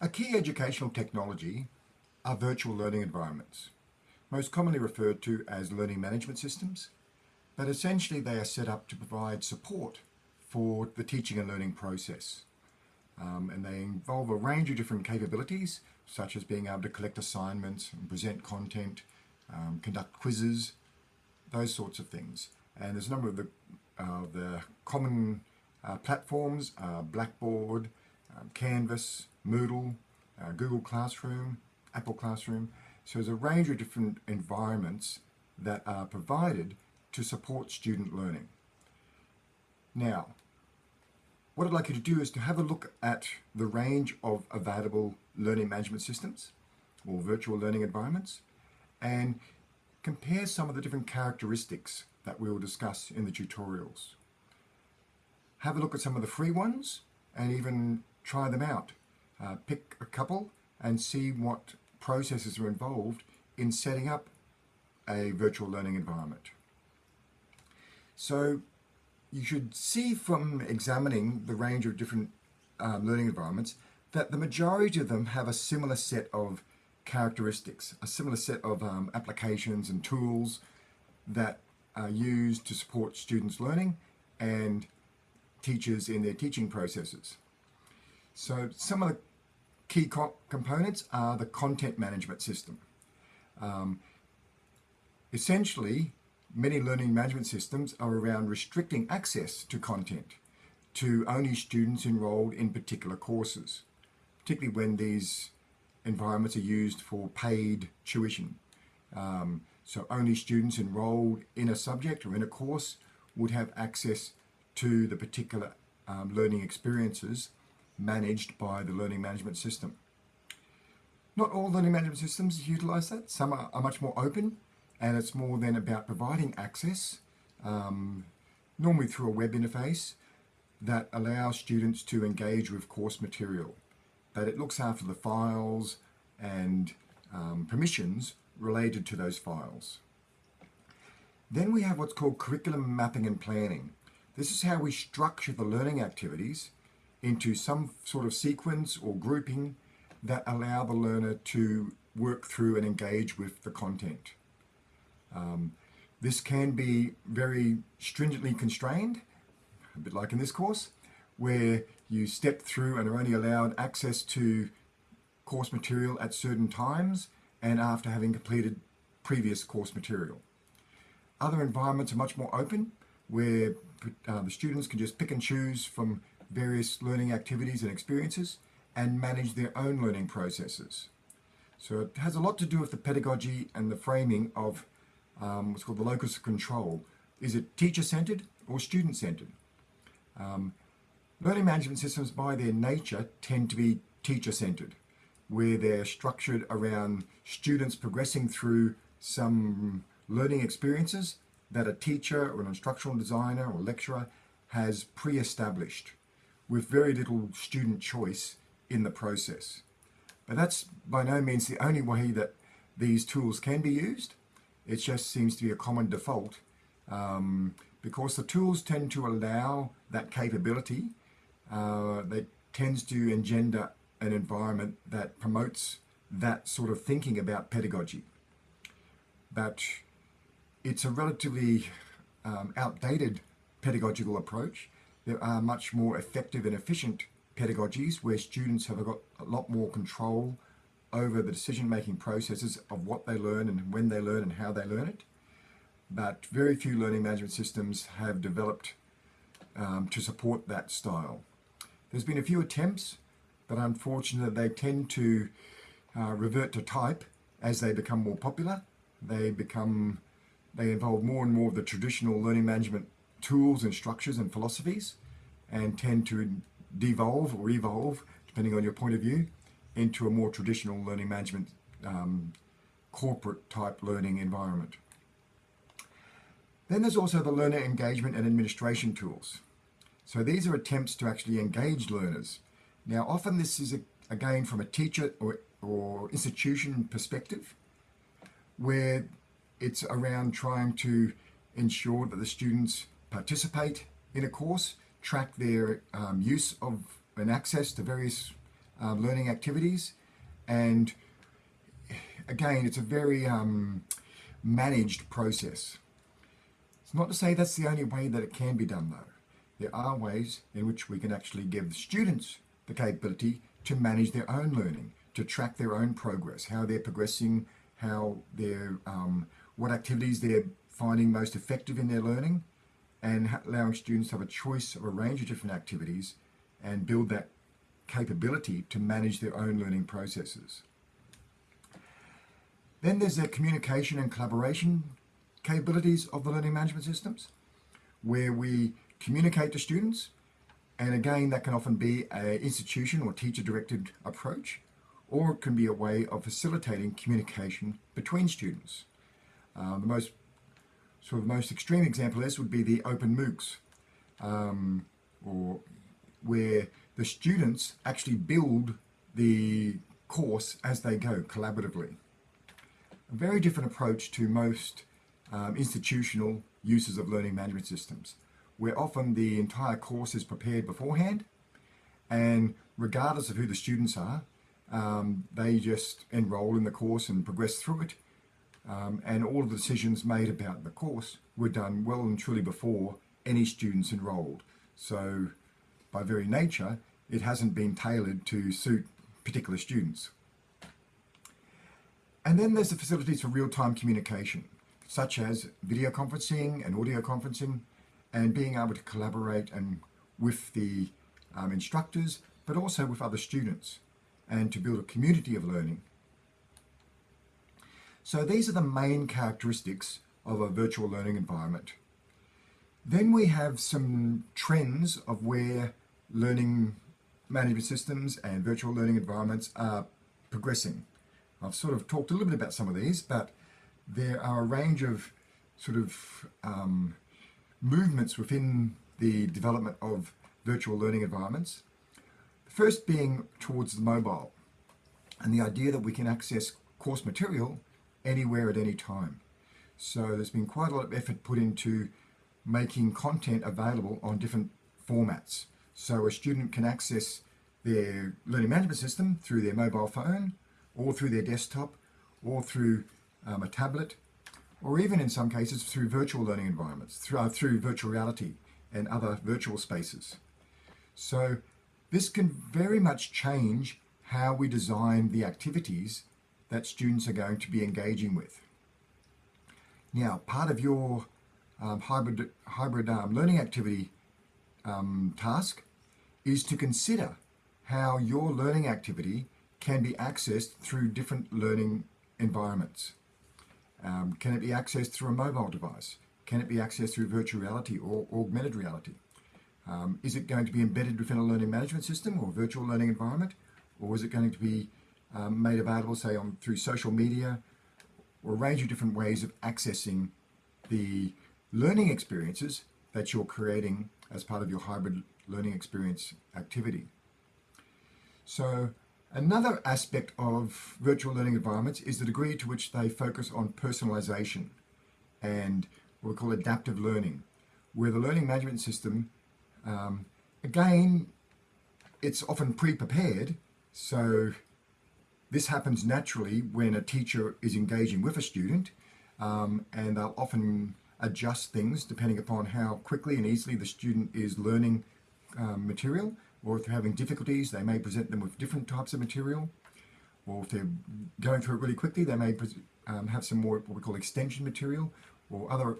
A key educational technology are virtual learning environments, most commonly referred to as learning management systems, but essentially they are set up to provide support for the teaching and learning process. Um, and they involve a range of different capabilities, such as being able to collect assignments and present content, um, conduct quizzes, those sorts of things. And there's a number of the, uh, the common uh, platforms, uh, Blackboard, um, Canvas, Moodle, uh, Google Classroom, Apple Classroom. So there's a range of different environments that are provided to support student learning. Now, what I'd like you to do is to have a look at the range of available learning management systems or virtual learning environments and compare some of the different characteristics that we will discuss in the tutorials. Have a look at some of the free ones and even try them out. Uh, pick a couple and see what processes are involved in setting up a virtual learning environment. So you should see from examining the range of different um, learning environments that the majority of them have a similar set of characteristics, a similar set of um, applications and tools that are used to support students' learning and teachers in their teaching processes. So some of the key co components are the content management system. Um, essentially, many learning management systems are around restricting access to content to only students enrolled in particular courses, particularly when these environments are used for paid tuition. Um, so only students enrolled in a subject or in a course would have access to the particular um, learning experiences managed by the learning management system. Not all learning management systems utilize that. Some are, are much more open and it's more then about providing access, um, normally through a web interface, that allows students to engage with course material. But it looks after the files and um, permissions related to those files. Then we have what's called curriculum mapping and planning. This is how we structure the learning activities into some sort of sequence or grouping that allow the learner to work through and engage with the content. Um, this can be very stringently constrained, a bit like in this course, where you step through and are only allowed access to course material at certain times and after having completed previous course material. Other environments are much more open, where uh, the students can just pick and choose from various learning activities and experiences and manage their own learning processes. So it has a lot to do with the pedagogy and the framing of um, what's called the locus of control. Is it teacher-centered or student-centered? Um, learning management systems by their nature tend to be teacher-centered, where they're structured around students progressing through some learning experiences that a teacher or an instructional designer or lecturer has pre-established with very little student choice in the process. But that's by no means the only way that these tools can be used. It just seems to be a common default um, because the tools tend to allow that capability. Uh, they tends to engender an environment that promotes that sort of thinking about pedagogy. But it's a relatively um, outdated pedagogical approach there are much more effective and efficient pedagogies where students have got a lot more control over the decision-making processes of what they learn and when they learn and how they learn it. But very few learning management systems have developed um, to support that style. There's been a few attempts, but unfortunately they tend to uh, revert to type as they become more popular. They become, they involve more and more of the traditional learning management tools and structures and philosophies and tend to devolve or evolve, depending on your point of view, into a more traditional learning management um, corporate type learning environment. Then there's also the learner engagement and administration tools. So these are attempts to actually engage learners. Now often this is a, again from a teacher or, or institution perspective where it's around trying to ensure that the students participate in a course, track their um, use of and access to various um, learning activities. And again, it's a very um, managed process. It's not to say that's the only way that it can be done though. There are ways in which we can actually give students the capability to manage their own learning, to track their own progress, how they're progressing, how they're, um, what activities they're finding most effective in their learning, and allowing students to have a choice of a range of different activities and build that capability to manage their own learning processes. Then there's the communication and collaboration capabilities of the learning management systems, where we communicate to students, and again, that can often be an institution or teacher-directed approach, or it can be a way of facilitating communication between students. Uh, the most sort of most extreme example of this would be the open MOOCs, um, or where the students actually build the course as they go collaboratively. A very different approach to most um, institutional uses of learning management systems, where often the entire course is prepared beforehand and regardless of who the students are, um, they just enroll in the course and progress through it. Um, and all the decisions made about the course were done well and truly before any students enrolled. So by very nature, it hasn't been tailored to suit particular students. And then there's the facilities for real-time communication, such as video conferencing and audio conferencing, and being able to collaborate and with the um, instructors, but also with other students, and to build a community of learning. So these are the main characteristics of a virtual learning environment. Then we have some trends of where learning management systems and virtual learning environments are progressing. I've sort of talked a little bit about some of these, but there are a range of sort of um, movements within the development of virtual learning environments. The first being towards the mobile and the idea that we can access course material anywhere at any time. So there's been quite a lot of effort put into making content available on different formats. So a student can access their learning management system through their mobile phone or through their desktop or through um, a tablet or even in some cases through virtual learning environments, through, uh, through virtual reality and other virtual spaces. So this can very much change how we design the activities that students are going to be engaging with. Now, part of your um, hybrid, hybrid um, learning activity um, task is to consider how your learning activity can be accessed through different learning environments. Um, can it be accessed through a mobile device? Can it be accessed through virtual reality or augmented reality? Um, is it going to be embedded within a learning management system or virtual learning environment? Or is it going to be um, made available, say, on through social media or a range of different ways of accessing the learning experiences that you're creating as part of your hybrid learning experience activity. So Another aspect of virtual learning environments is the degree to which they focus on personalization and what we call adaptive learning, where the learning management system, um, again, it's often pre-prepared. So this happens naturally when a teacher is engaging with a student um, and they'll often adjust things depending upon how quickly and easily the student is learning um, material or if they're having difficulties, they may present them with different types of material, or if they're going through it really quickly, they may um, have some more what we call extension material, or other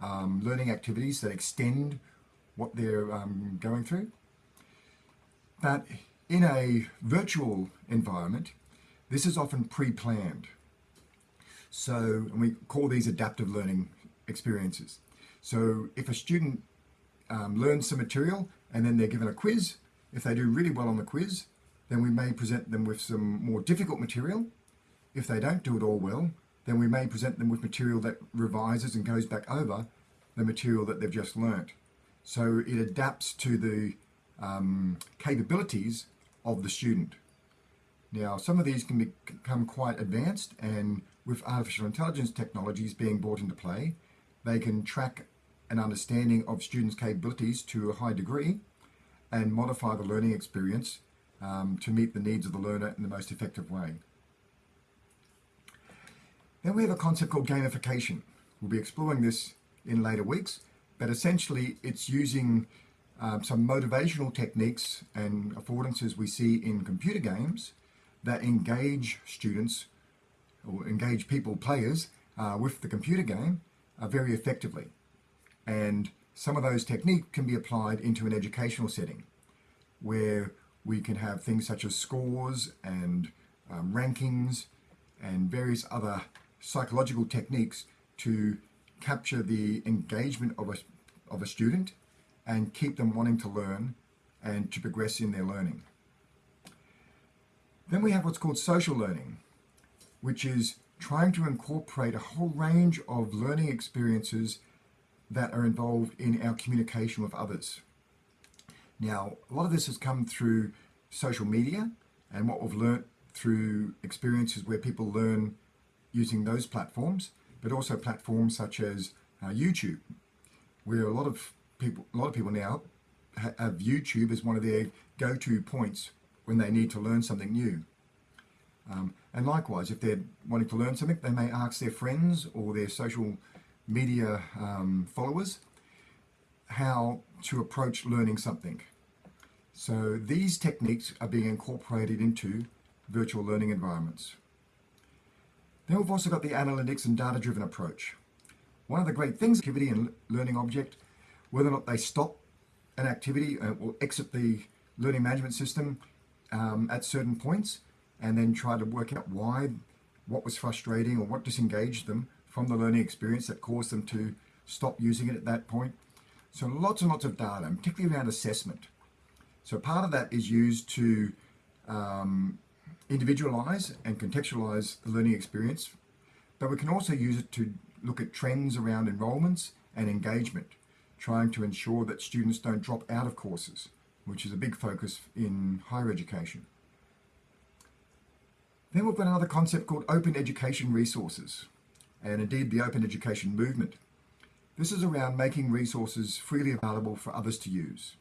um, learning activities that extend what they're um, going through. But in a virtual environment, this is often pre-planned. So, and we call these adaptive learning experiences. So if a student um, learns some material and then they're given a quiz, if they do really well on the quiz, then we may present them with some more difficult material. If they don't do it all well, then we may present them with material that revises and goes back over the material that they've just learnt. So it adapts to the um, capabilities of the student. Now, some of these can become quite advanced and with artificial intelligence technologies being brought into play, they can track an understanding of students' capabilities to a high degree and modify the learning experience um, to meet the needs of the learner in the most effective way. Then we have a concept called gamification. We'll be exploring this in later weeks, but essentially it's using um, some motivational techniques and affordances we see in computer games that engage students or engage people, players, uh, with the computer game uh, very effectively. And some of those techniques can be applied into an educational setting where we can have things such as scores and um, rankings and various other psychological techniques to capture the engagement of a, of a student and keep them wanting to learn and to progress in their learning. Then we have what's called social learning, which is trying to incorporate a whole range of learning experiences that are involved in our communication with others. Now, a lot of this has come through social media and what we've learnt through experiences where people learn using those platforms, but also platforms such as uh, YouTube, where a lot of people, a lot of people now have YouTube as one of their go-to points when they need to learn something new. Um, and likewise, if they're wanting to learn something, they may ask their friends or their social media um, followers how to approach learning something. So these techniques are being incorporated into virtual learning environments. Then we've also got the analytics and data-driven approach. One of the great things, activity and learning object, whether or not they stop an activity uh, or exit the learning management system um, at certain points and then try to work out why, what was frustrating or what disengaged them from the learning experience that caused them to stop using it at that point. So lots and lots of data, particularly around assessment. So part of that is used to um, individualize and contextualize the learning experience, but we can also use it to look at trends around enrollments and engagement, trying to ensure that students don't drop out of courses, which is a big focus in higher education. Then we've got another concept called open education resources, and indeed the open education movement. This is around making resources freely available for others to use.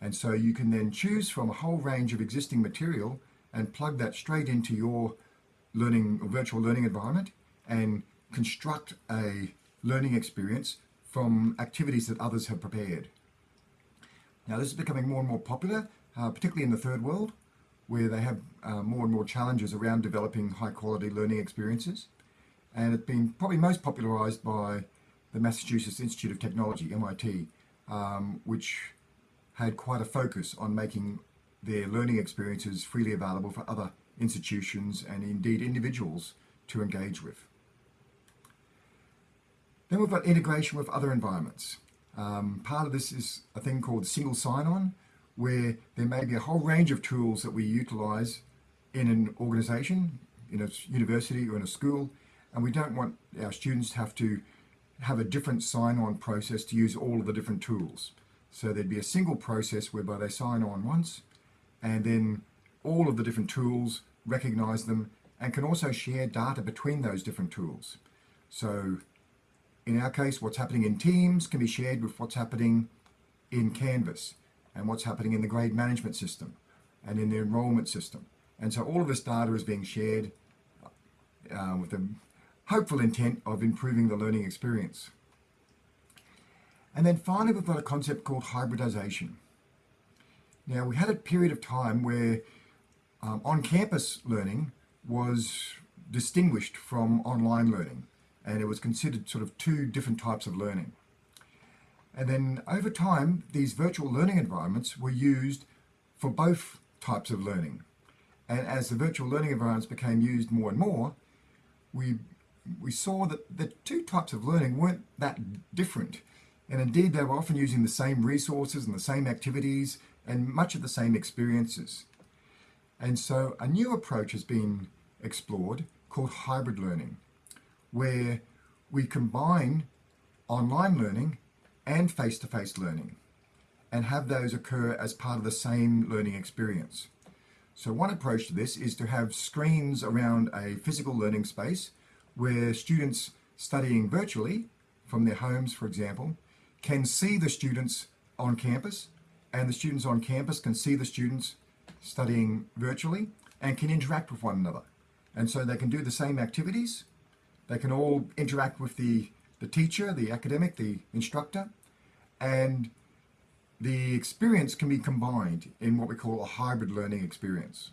And so you can then choose from a whole range of existing material and plug that straight into your learning or virtual learning environment and construct a learning experience from activities that others have prepared. Now this is becoming more and more popular, uh, particularly in the third world, where they have uh, more and more challenges around developing high quality learning experiences. And it's been probably most popularized by the Massachusetts Institute of Technology, MIT, um, which had quite a focus on making their learning experiences freely available for other institutions and indeed individuals to engage with. Then we've got integration with other environments. Um, part of this is a thing called single sign-on, where there may be a whole range of tools that we utilize in an organization, in a university or in a school, and we don't want our students to have to have a different sign-on process to use all of the different tools. So there'd be a single process whereby they sign on once, and then all of the different tools recognize them and can also share data between those different tools. So in our case, what's happening in Teams can be shared with what's happening in Canvas and what's happening in the grade management system and in the enrollment system. And so all of this data is being shared uh, with the hopeful intent of improving the learning experience. And then finally, we've got a concept called hybridization. Now, we had a period of time where um, on-campus learning was distinguished from online learning, and it was considered sort of two different types of learning. And then over time, these virtual learning environments were used for both types of learning. And as the virtual learning environments became used more and more, we, we saw that the two types of learning weren't that different. And indeed, they were often using the same resources and the same activities and much of the same experiences. And so a new approach has been explored called hybrid learning, where we combine online learning and face-to-face -face learning and have those occur as part of the same learning experience. So one approach to this is to have screens around a physical learning space where students studying virtually from their homes, for example, can see the students on campus and the students on campus can see the students studying virtually and can interact with one another. And so they can do the same activities. They can all interact with the, the teacher, the academic, the instructor, and the experience can be combined in what we call a hybrid learning experience.